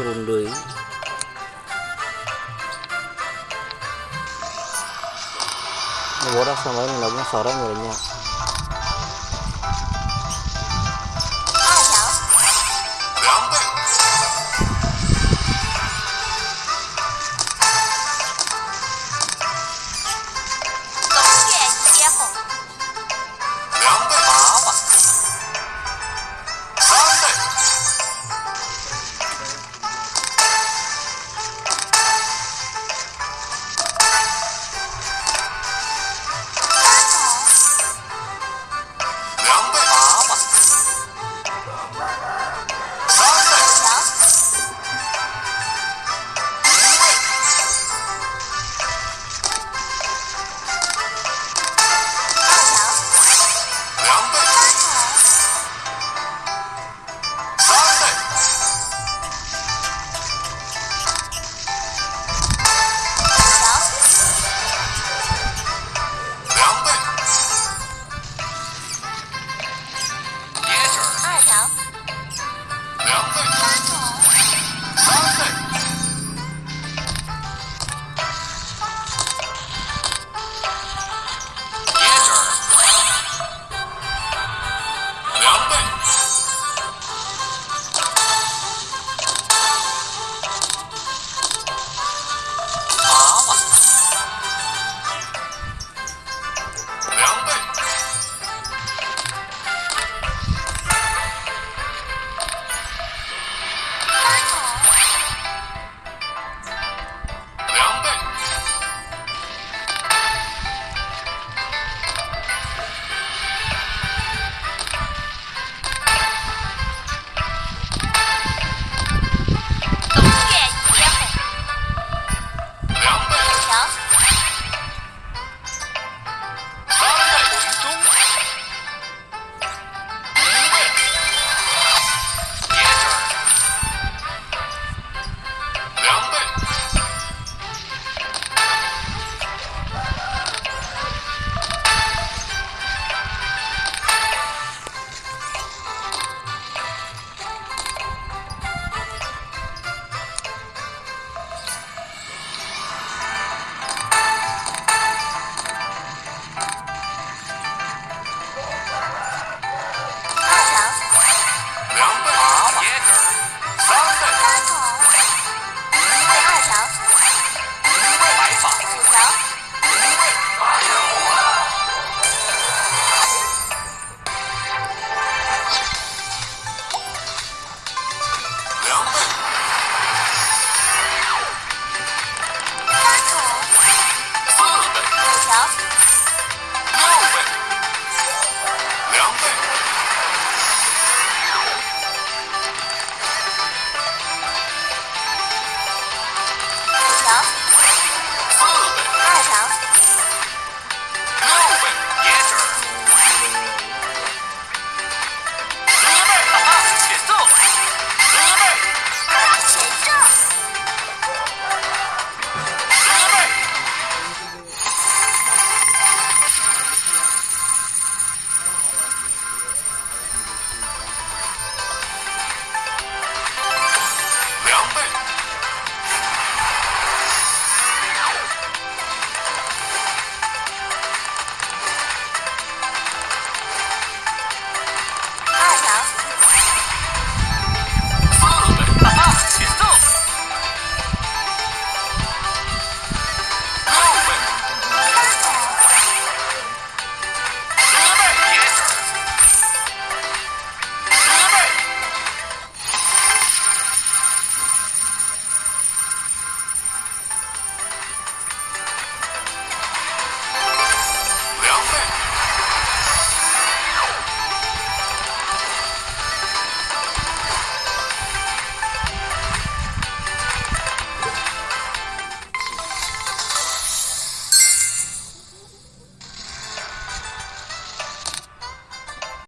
turun deui bodas sama ini lagunya sore mulainya 两份三桶三